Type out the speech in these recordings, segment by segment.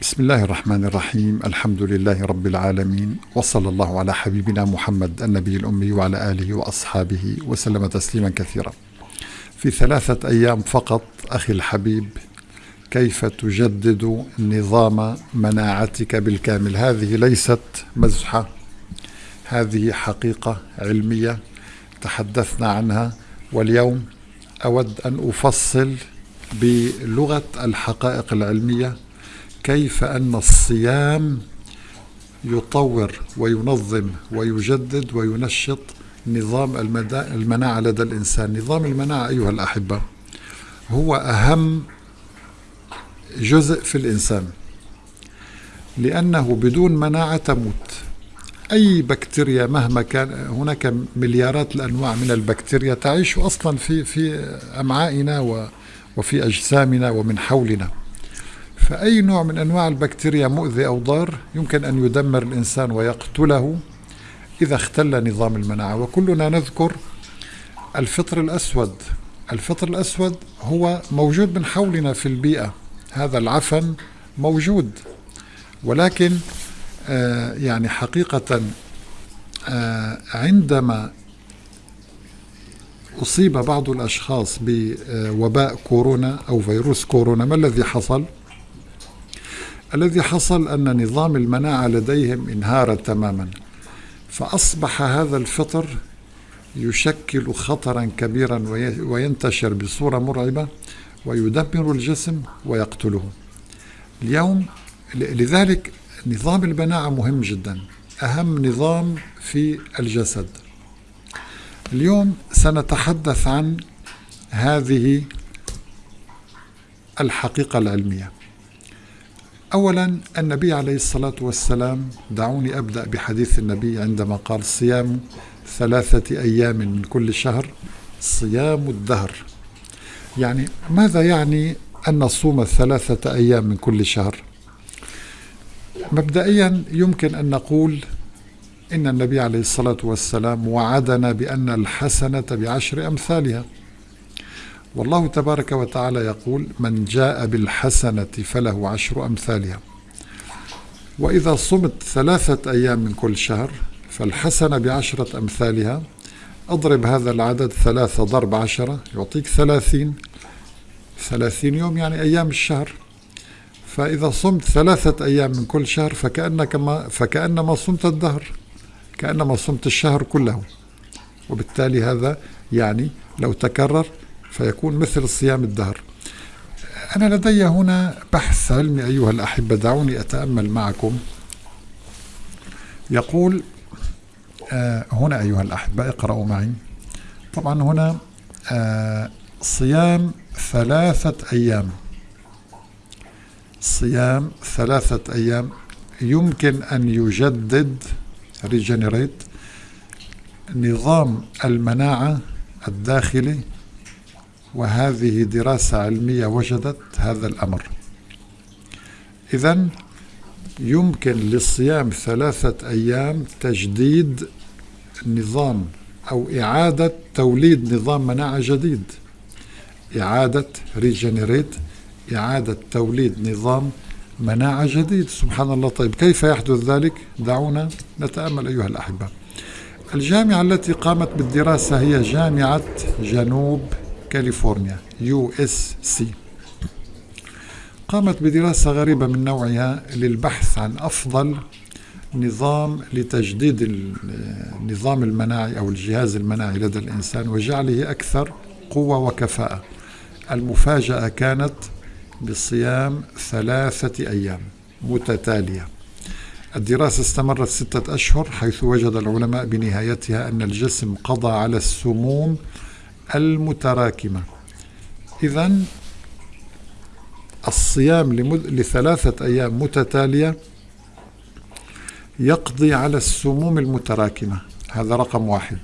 بسم الله الرحمن الرحيم الحمد لله رب العالمين وصلى الله على حبيبنا محمد النبي الأمي وعلى آله وأصحابه وسلم تسليما كثيرا في ثلاثة أيام فقط أخي الحبيب كيف تجدد نظام مناعتك بالكامل هذه ليست مزحة هذه حقيقة علمية تحدثنا عنها واليوم أود أن أفصل بلغة الحقائق العلمية كيف أن الصيام يطور وينظم ويجدد وينشط نظام المناعة لدى الإنسان؟ نظام المناعة أيها الأحبة هو أهم جزء في الإنسان لأنه بدون مناعة تموت. أي بكتيريا مهما كان هناك مليارات الأنواع من البكتيريا تعيش أصلا في في أمعائنا وفي أجسامنا ومن حولنا. فأي نوع من أنواع البكتيريا مؤذي أو ضار يمكن أن يدمر الإنسان ويقتله إذا اختل نظام المناعة. وكلنا نذكر الفطر الأسود. الفطر الأسود هو موجود من حولنا في البيئة. هذا العفن موجود. ولكن آه يعني حقيقة آه عندما أصيب بعض الأشخاص بوباء كورونا أو فيروس كورونا ما الذي حصل؟ الذي حصل أن نظام المناعة لديهم انهار تماما. فأصبح هذا الفطر يشكل خطرا كبيرا وينتشر بصورة مرعبة ويدمر الجسم ويقتله. اليوم لذلك نظام المناعة مهم جدا أهم نظام في الجسد. اليوم سنتحدث عن هذه الحقيقة العلمية. أولا النبي عليه الصلاة والسلام دعوني أبدأ بحديث النبي عندما قال صيام ثلاثة أيام من كل شهر صيام الدهر. يعني ماذا يعني أن نصوم ثلاثة أيام من كل شهر؟ مبدئيا يمكن أن نقول إن النبي عليه الصلاة والسلام وعدنا بأن الحسنة بعشر أمثالها. والله تبارك وتعالى يقول من جاء بالحسنة فله عشر أمثالها. وإذا صمت ثلاثة أيام من كل شهر فالحسنة بعشرة أمثالها. أضرب هذا العدد ثلاثة ضرب عشرة يعطيك ثلاثين. ثلاثين يوم يعني أيام الشهر. فإذا صمت ثلاثة أيام من كل شهر فكأنك ما فكأنما صمت الدهر كأنما صمت الشهر كله. وبالتالي هذا يعني لو تكرر فيكون مثل صيام الدهر. أنا لدي هنا بحث علمي أيها الأحبة دعوني أتأمل معكم. يقول آه هنا أيها الأحبة اقرأوا معي. طبعا هنا آه صيام ثلاثة أيام. صيام ثلاثة أيام. يمكن أن يجدد ريجنريت نظام المناعة الداخلي وهذه دراسة علمية وجدت هذا الأمر. إذا يمكن للصيام ثلاثة أيام تجديد نظام أو إعادة توليد نظام مناعة جديد. إعادة regenerate إعادة توليد نظام مناعة جديد. سبحان الله. طيب كيف يحدث ذلك؟ دعونا نتأمل أيها الأحبة. الجامعة التي قامت بالدراسة هي جامعة جنوب كاليفورنيا USC. قامت بدراسة غريبة من نوعها للبحث عن أفضل نظام لتجديد النظام المناعي أو الجهاز المناعي لدى الإنسان وجعله أكثر قوة وكفاءة. المفاجأة كانت بصيام ثلاثة أيام متتالية. الدراسة استمرت ستة أشهر حيث وجد العلماء بنهايتها أن الجسم قضى على السموم المتراكمة. إذا الصيام. لثلاثة أيام متتالية يقضي على السموم المتراكمة. هذا رقم واحد.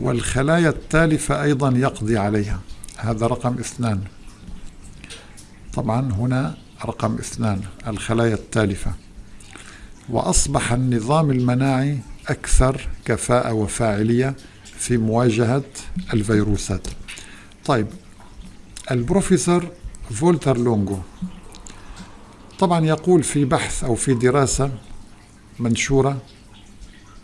والخلايا التالفة أيضا يقضي عليها. هذا رقم اثنان. طبعا هنا رقم اثنان الخلايا التالفة. وأصبح النظام المناعي أكثر كفاءة وفاعلية في مواجهة الفيروسات. طيب البروفيسور فولتر لونغو طبعا يقول في بحث أو في دراسة منشورة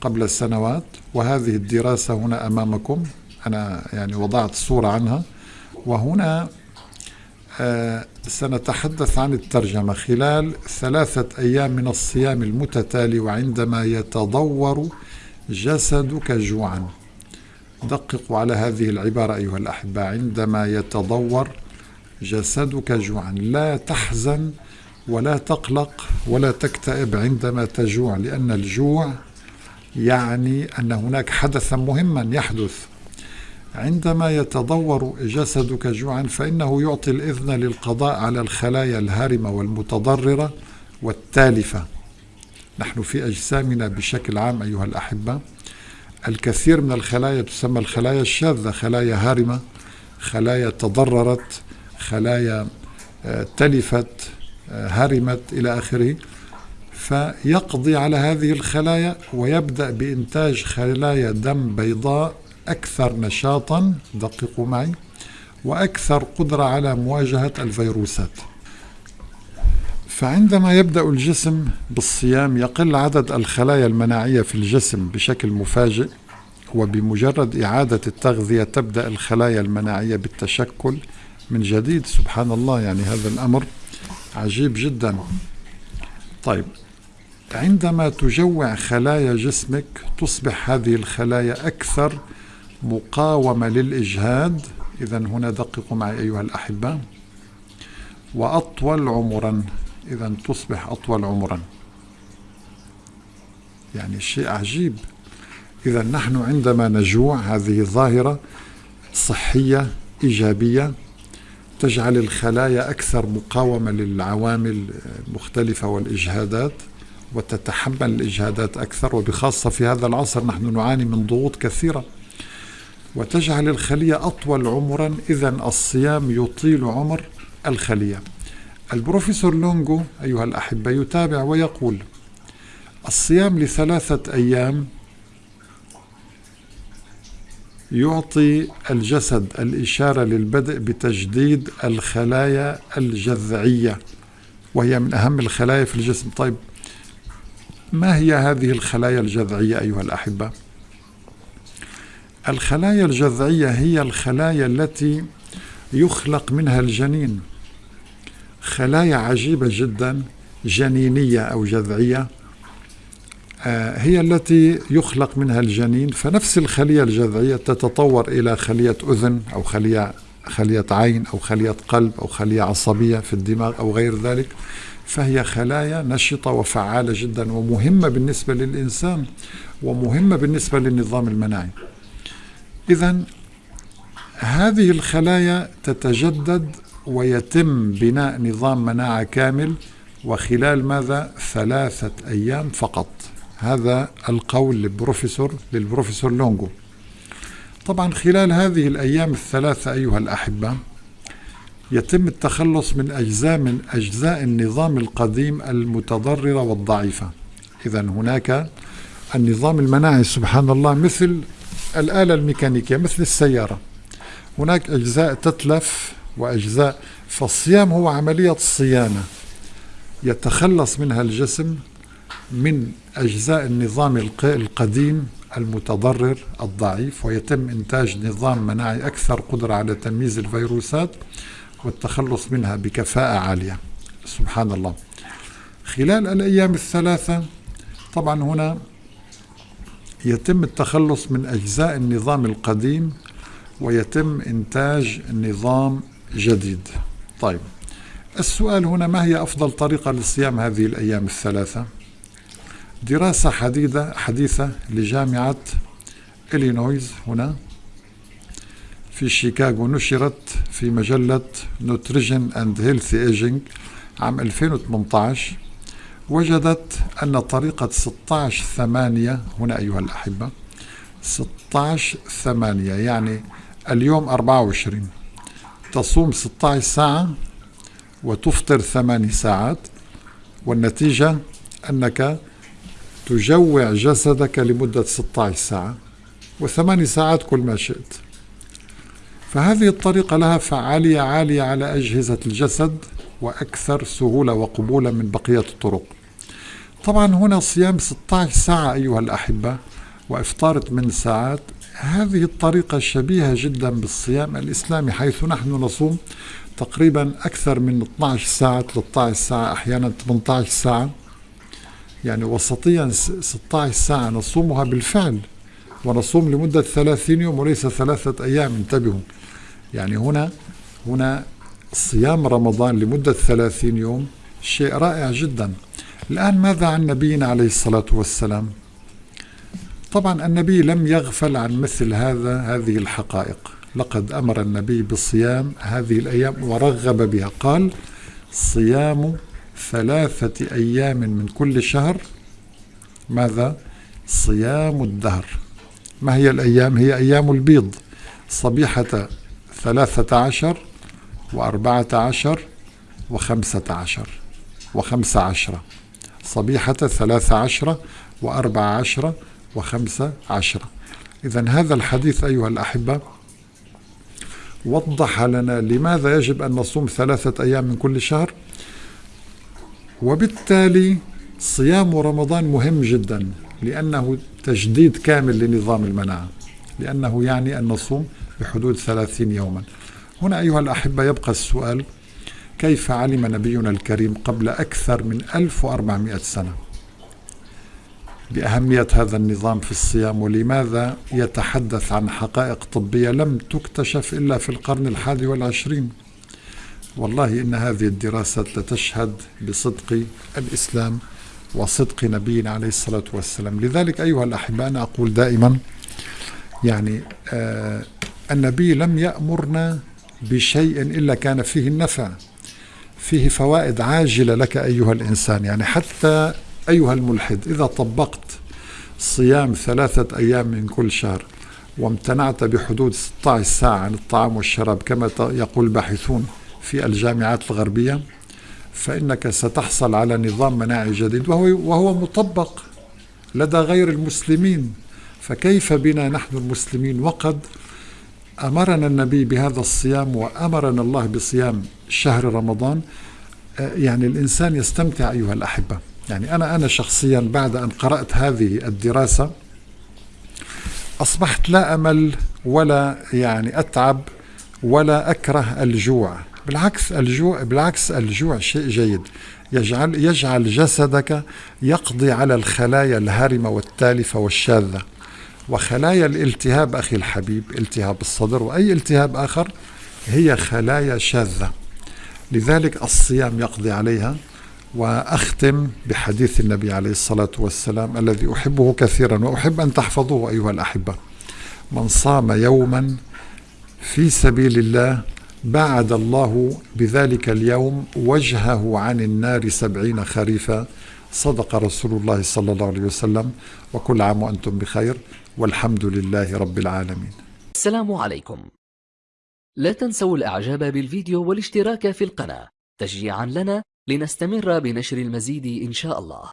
قبل السنوات وهذه الدراسة هنا أمامكم أنا يعني وضعت صورة عنها وهنا آه، سنتحدث عن الترجمة. خلال ثلاثة أيام من الصيام المتتالي وعندما يتضور جسدك جوعا. دققوا على هذه العبارة أيها الأحبة. عندما يتضور جسدك جوعا لا تحزن ولا تقلق ولا تكتئب عندما تجوع لأن الجوع يعني أن هناك حدثا مهما يحدث. عندما يتضور جسدك جوعا فإنه يعطي الإذن للقضاء على الخلايا الهارمة والمتضررة والتالفة. نحن في أجسامنا بشكل عام أيها الأحبة الكثير من الخلايا تسمى الخلايا الشاذة خلايا هارمة خلايا تضررت خلايا آه، تلفت آه، هرمت إلى آخره. فيقضي على هذه الخلايا ويبدأ بإنتاج خلايا دم بيضاء أكثر نشاطا دققوا معي وأكثر قدرة على مواجهة الفيروسات. فعندما يبدأ الجسم بالصيام يقل عدد الخلايا المناعية في الجسم بشكل مفاجئ وبمجرد إعادة التغذية تبدأ الخلايا المناعية بالتشكل. من جديد سبحان الله يعني هذا الأمر عجيب جدا. طيب عندما تجوع خلايا جسمك تصبح هذه الخلايا أكثر مقاومة للإجهاد. إذا هنا دققوا معي أيها الأحبة. وأطول عمرا. إذا تصبح أطول عمرا. يعني شيء عجيب. إذا نحن عندما نجوع هذه ظاهرة صحية إيجابية تجعل الخلايا أكثر مقاومة للعوامل المختلفة والإجهادات وتتحمل الإجهادات أكثر وبخاصة في هذا العصر نحن نعاني من ضغوط كثيرة. وتجعل الخلية أطول عمرا إذا الصيام يطيل عمر الخلية. البروفيسور لونغو أيها الأحبة يتابع ويقول الصيام لثلاثة أيام يعطي الجسد الإشارة للبدء بتجديد الخلايا الجذعية وهي من أهم الخلايا في الجسم طيب ما هي هذه الخلايا الجذعية أيها الأحبة؟ الخلايا الجذعية هي الخلايا التي يخلق منها الجنين خلايا عجيبة جدا جنينية أو جذعية. آه، هي التي يخلق منها الجنين فنفس الخلية الجذعية تتطور إلى خلية أذن أو خلية خلية عين أو خلية قلب أو خلية عصبية في الدماغ أو غير ذلك. فهي خلايا نشطة وفعالة جدا ومهمة بالنسبة للإنسان ومهمة بالنسبة للنظام المناعي. إذا هذه الخلايا تتجدد ويتم بناء نظام مناعة كامل وخلال ماذا؟ ثلاثة أيام فقط. هذا القول للبروفيسور للبروفيسور لونغو. طبعا خلال هذه الأيام الثلاثة أيها الأحبة يتم التخلص من أجزاء من أجزاء النظام القديم المتضررة والضعيفة. إذا هناك النظام المناعي سبحان الله مثل الآلة الميكانيكية مثل السيارة. هناك أجزاء تتلف وأجزاء فالصيام هو عملية صيانة يتخلص منها الجسم من أجزاء النظام القديم المتضرر الضعيف ويتم إنتاج نظام مناعي أكثر قدرة على تمييز الفيروسات والتخلص منها بكفاءة عالية. سبحان الله خلال الأيام الثلاثة طبعا هنا يتم التخلص من أجزاء النظام القديم ويتم إنتاج نظام جديد. طيب. السؤال هنا ما هي أفضل طريقة لصيام هذه الأيام الثلاثة؟ دراسة حديثة حديثة لجامعة إلينويز هنا. في شيكاغو نشرت في مجلة nutrition and healthy aging عام 2018 وجدت أن طريقة 16 ثمانية هنا أيها الأحبة 16 ثمانية يعني اليوم 24 تصوم 16 ساعة وتفطر ثماني ساعات والنتيجة أنك تجوع جسدك لمدة 16 ساعة وثماني ساعات كل ما شئت. فهذه الطريقة لها فعالية عالية على أجهزة الجسد وأكثر سهولة وقبولا من بقية الطرق. طبعا هنا صيام 16 ساعة أيها الأحبة وإفطار 8 ساعات هذه الطريقة شبيهة جدا بالصيام الإسلامي حيث نحن نصوم تقريبا أكثر من 12 ساعة 13 ساعة أحيانا 18 ساعة. يعني وسطيا 16 ساعة نصومها بالفعل ونصوم لمدة 30 يوم وليس ثلاثة أيام انتبهوا. يعني هنا هنا صيام رمضان لمدة 30 يوم شيء رائع جدا. الآن ماذا عن نبينا عليه الصلاة والسلام؟ طبعا النبي لم يغفل عن مثل هذا هذه الحقائق. لقد أمر النبي بصيام هذه الأيام ورغب بها. قال صيام ثلاثة أيام من كل شهر. ماذا؟ صيام الدهر. ما هي الأيام؟ هي أيام البيض. صبيحة ثلاثة عشر وأربعة عشر وخمسة عشر وخمسة عشرة صبيحة ثلاثة عشرة وأربعة عشرة وخمسة عشرة. إذا هذا الحديث أيها الأحبة وضح لنا لماذا يجب أن نصوم ثلاثة أيام من كل شهر. وبالتالي صيام رمضان مهم جدا لأنه تجديد كامل لنظام المناعة لأنه يعني أن نصوم بحدود ثلاثين يوما. هنا أيها الأحبة يبقى السؤال كيف علم نبينا الكريم قبل أكثر من 1400 سنة؟ بأهمية هذا النظام في الصيام ولماذا يتحدث عن حقائق طبية لم تكتشف إلا في القرن الحادي والعشرين؟ والله إن هذه الدراسات لتشهد بصدق الإسلام وصدق نبينا عليه الصلاة والسلام. لذلك أيها الأحباء أنا أقول دائما يعني آه النبي لم يأمرنا بشيء إلا كان فيه النفع فيه فوائد عاجلة لك أيها الإنسان. يعني حتى أيها الملحد إذا طبقت صيام ثلاثة أيام من كل شهر وامتنعت بحدود 16 ساعة عن الطعام والشراب كما يقول الباحثون في الجامعات الغربية فإنك ستحصل على نظام مناعي جديد وهو, وهو مطبق لدى غير المسلمين. فكيف بنا نحن المسلمين؟ وقد أمرنا النبي بهذا الصيام وأمرنا الله بصيام شهر رمضان. يعني الإنسان يستمتع أيها الأحبة. يعني أنا أنا شخصيا بعد أن قرأت هذه الدراسة أصبحت لا أمل ولا يعني أتعب ولا أكره الجوع. بالعكس الجوع بالعكس الجوع شيء جيد. يجعل يجعل جسدك يقضي على الخلايا الهارمة والتالفة والشاذة. وخلايا الالتهاب أخي الحبيب التهاب الصدر وأي التهاب آخر هي خلايا شاذة. لذلك الصيام يقضي عليها. وأختم بحديث النبي عليه الصلاة والسلام الذي أحبه كثيرا وأحب أن تحفظوه أيها الأحبة. من صام يوما في سبيل الله بعد الله بذلك اليوم وجهه عن النار سبعين خريفا. صدق رسول الله صلى الله عليه وسلم. وكل عام وأنتم بخير. والحمد لله رب العالمين. السلام عليكم. لا تنسوا الإعجاب بالفيديو والاشتراك في القناة. تشجيعا لنا لنستمر بنشر المزيد إن شاء الله.